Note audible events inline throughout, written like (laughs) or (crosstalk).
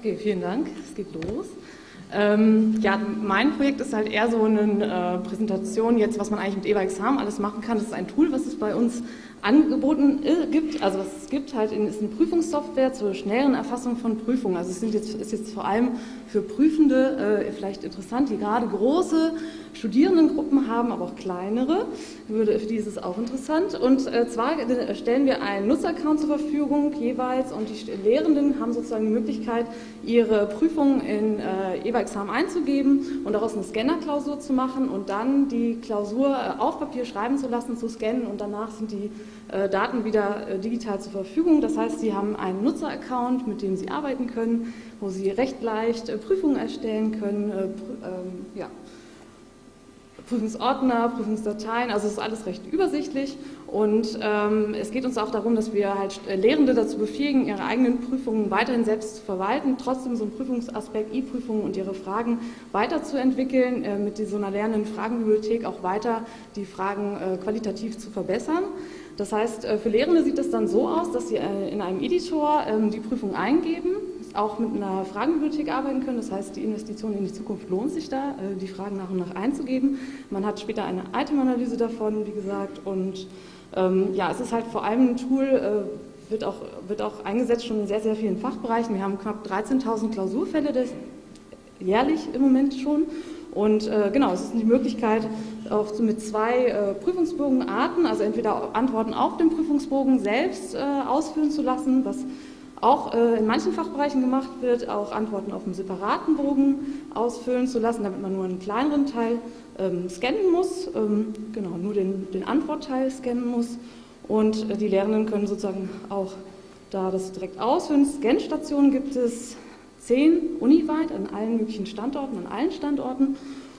Okay, vielen Dank. Es geht los. Ähm, ja, mein Projekt ist halt eher so eine äh, Präsentation jetzt, was man eigentlich mit EVA-Examen alles machen kann. Das ist ein Tool, was es bei uns angeboten äh, gibt, also was es gibt halt, in, ist eine Prüfungssoftware zur schnelleren Erfassung von Prüfungen. Also es sind jetzt, ist jetzt vor allem für Prüfende äh, vielleicht interessant, die gerade große Studierendengruppen haben, aber auch kleinere. Für die ist es auch interessant. Und äh, zwar stellen wir einen Nutzeraccount zur Verfügung jeweils und die Lehrenden haben sozusagen die Möglichkeit, ihre Prüfungen in äh, EVA-Examen einzugeben und daraus eine Scanner-Klausur zu machen und dann die Klausur äh, auf Papier schreiben zu lassen, zu scannen und danach sind die äh, Daten wieder äh, digital zur Verfügung. Das heißt, Sie haben einen Nutzeraccount, mit dem Sie arbeiten können, wo Sie recht leicht äh, Prüfungen erstellen können, ähm, ja, Prüfungsordner, Prüfungsdateien, also es ist alles recht übersichtlich und ähm, es geht uns auch darum, dass wir halt Lehrende dazu befähigen, ihre eigenen Prüfungen weiterhin selbst zu verwalten, trotzdem so einen Prüfungsaspekt E-Prüfungen und ihre Fragen weiterzuentwickeln, äh, mit so einer lernenden Fragenbibliothek auch weiter die Fragen äh, qualitativ zu verbessern. Das heißt, äh, für Lehrende sieht es dann so aus, dass sie äh, in einem Editor ähm, die Prüfung eingeben, auch mit einer Fragenbibliothek arbeiten können. Das heißt, die Investition in die Zukunft lohnt sich da, äh, die Fragen nach und nach einzugeben. Man hat später eine Item-Analyse davon, wie gesagt. Und ähm, ja, es ist halt vor allem ein Tool, wird auch, wird auch eingesetzt schon in sehr, sehr vielen Fachbereichen. Wir haben knapp 13.000 Klausurfälle des, jährlich im Moment schon. Und äh, genau, es ist die Möglichkeit, auch mit zwei äh, Prüfungsbogenarten, also entweder Antworten auf dem Prüfungsbogen selbst äh, ausfüllen zu lassen, was auch äh, in manchen Fachbereichen gemacht wird, auch Antworten auf einem separaten Bogen ausfüllen zu lassen, damit man nur einen kleineren Teil ähm, scannen muss, ähm, genau, nur den, den Antwortteil scannen muss. Und äh, die Lehrenden können sozusagen auch da das direkt ausfüllen. Scanstationen gibt es zehn uniweit an allen möglichen Standorten, an allen Standorten.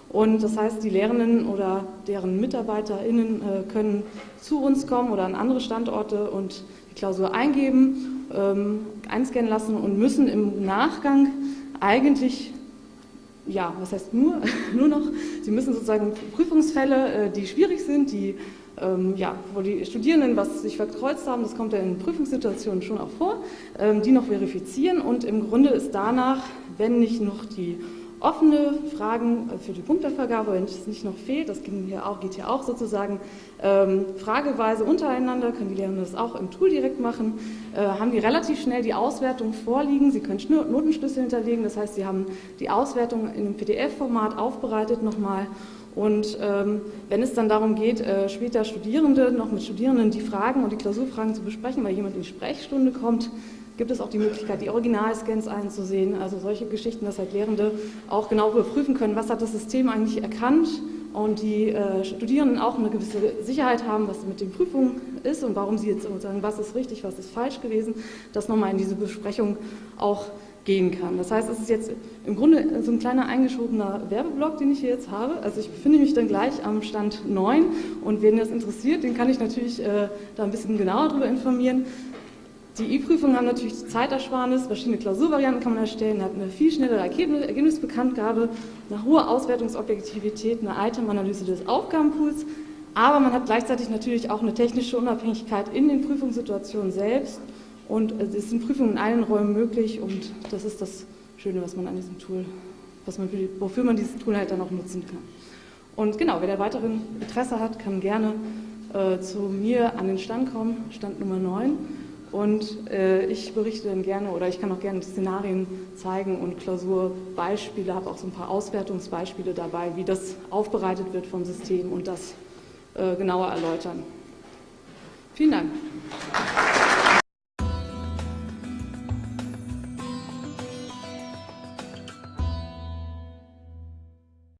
Und das heißt, die Lehrenden oder deren MitarbeiterInnen äh, können zu uns kommen oder an andere Standorte und die Klausur eingeben, ähm, einscannen lassen und müssen im Nachgang eigentlich, ja, was heißt nur, (laughs) nur noch, sie müssen sozusagen Prüfungsfälle, äh, die schwierig sind, die ähm, ja, wo die Studierenden was sich verkreuzt haben, das kommt ja in Prüfungssituationen schon auch vor, ähm, die noch verifizieren und im Grunde ist danach, wenn nicht noch die offene Fragen äh, für die Punktevergabe, wenn es nicht noch fehlt, das geht hier auch, geht hier auch sozusagen ähm, frageweise untereinander, können die Lehrenden das auch im Tool direkt machen, äh, haben die relativ schnell die Auswertung vorliegen, sie können Notenschlüssel hinterlegen, das heißt, sie haben die Auswertung in einem PDF-Format aufbereitet nochmal und ähm, wenn es dann darum geht, äh, später Studierende noch mit Studierenden die Fragen und die Klausurfragen zu besprechen, weil jemand in die Sprechstunde kommt, gibt es auch die Möglichkeit, die Originalscans einzusehen. Also solche Geschichten, dass halt Lehrende auch genau überprüfen können, was hat das System eigentlich erkannt und die äh, Studierenden auch eine gewisse Sicherheit haben, was mit den Prüfungen ist und warum sie jetzt sagen, was ist richtig, was ist falsch gewesen, das nochmal in diese Besprechung auch gehen kann. Das heißt, es ist jetzt im Grunde so ein kleiner eingeschobener Werbeblock, den ich hier jetzt habe. Also ich befinde mich dann gleich am Stand 9 und wen das interessiert, den kann ich natürlich äh, da ein bisschen genauer darüber informieren. Die E-Prüfungen haben natürlich Zeitersparnis, verschiedene Klausurvarianten kann man erstellen, hat eine viel schnellere Ergebnisbekanntgabe, eine hohe Auswertungsobjektivität, eine Item-Analyse des Aufgabenpools, aber man hat gleichzeitig natürlich auch eine technische Unabhängigkeit in den Prüfungssituationen selbst und es sind Prüfungen in allen Räumen möglich und das ist das Schöne, was man an diesem Tool, was man wofür man dieses Tool halt dann auch nutzen kann. Und genau, wer da weiteren Interesse hat, kann gerne äh, zu mir an den Stand kommen, Stand Nummer 9. Und äh, ich berichte dann gerne oder ich kann auch gerne Szenarien zeigen und Klausurbeispiele, habe auch so ein paar Auswertungsbeispiele dabei, wie das aufbereitet wird vom System und das äh, genauer erläutern. Vielen Dank.